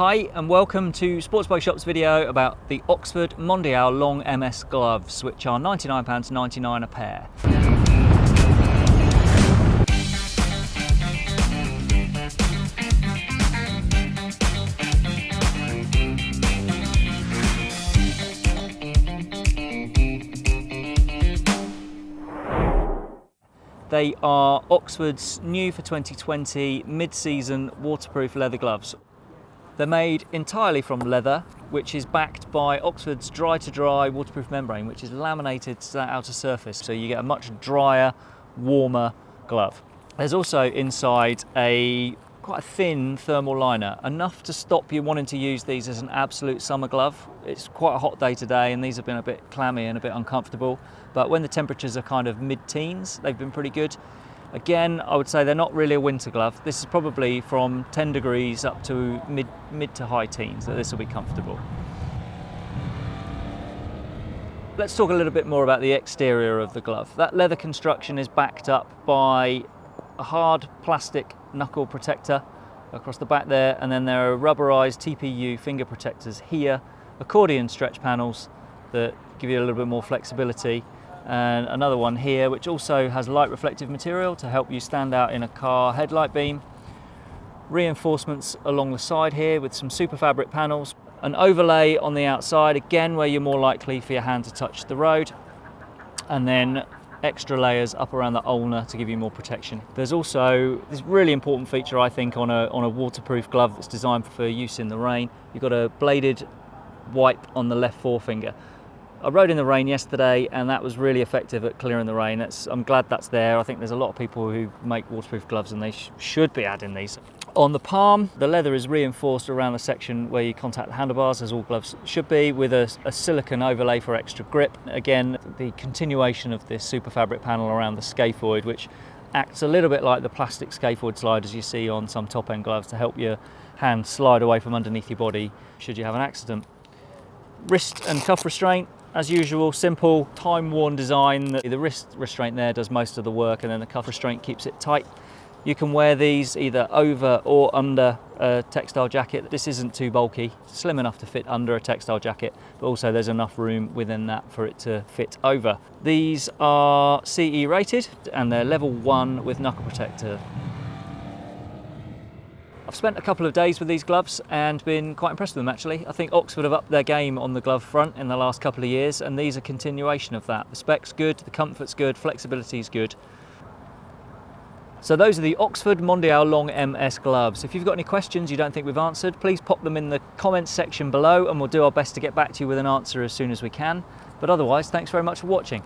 Hi and welcome to Sports Bike Shop's video about the Oxford Mondial Long MS gloves which are £99.99 a pair. They are Oxford's new for 2020 mid-season waterproof leather gloves. They're made entirely from leather, which is backed by Oxford's dry-to-dry -dry waterproof membrane, which is laminated to that outer surface, so you get a much drier, warmer glove. There's also inside a quite a thin thermal liner, enough to stop you wanting to use these as an absolute summer glove. It's quite a hot day today and these have been a bit clammy and a bit uncomfortable, but when the temperatures are kind of mid-teens, they've been pretty good. Again, I would say they're not really a winter glove. This is probably from 10 degrees up to mid, mid to high teens that this will be comfortable. Let's talk a little bit more about the exterior of the glove. That leather construction is backed up by a hard plastic knuckle protector across the back there and then there are rubberized TPU finger protectors here, accordion stretch panels that give you a little bit more flexibility and another one here which also has light reflective material to help you stand out in a car headlight beam. Reinforcements along the side here with some super fabric panels. An overlay on the outside again where you're more likely for your hand to touch the road and then extra layers up around the ulna to give you more protection. There's also this really important feature I think on a, on a waterproof glove that's designed for use in the rain. You've got a bladed wipe on the left forefinger. I rode in the rain yesterday and that was really effective at clearing the rain. It's, I'm glad that's there. I think there's a lot of people who make waterproof gloves and they sh should be adding these. On the palm, the leather is reinforced around the section where you contact the handlebars, as all gloves should be, with a, a silicone overlay for extra grip. Again, the continuation of this super fabric panel around the scaphoid, which acts a little bit like the plastic scaphoid sliders you see on some top-end gloves to help your hand slide away from underneath your body should you have an accident. Wrist and cuff restraint, as usual, simple, time-worn design. The wrist restraint there does most of the work and then the cuff restraint keeps it tight. You can wear these either over or under a textile jacket. This isn't too bulky, slim enough to fit under a textile jacket, but also there's enough room within that for it to fit over. These are CE rated and they're level one with knuckle protector. I've spent a couple of days with these gloves and been quite impressed with them actually. I think Oxford have upped their game on the glove front in the last couple of years and these are continuation of that. The spec's good, the comfort's good, flexibility is good. So those are the Oxford Mondial Long MS gloves. If you've got any questions you don't think we've answered, please pop them in the comments section below and we'll do our best to get back to you with an answer as soon as we can. But otherwise, thanks very much for watching.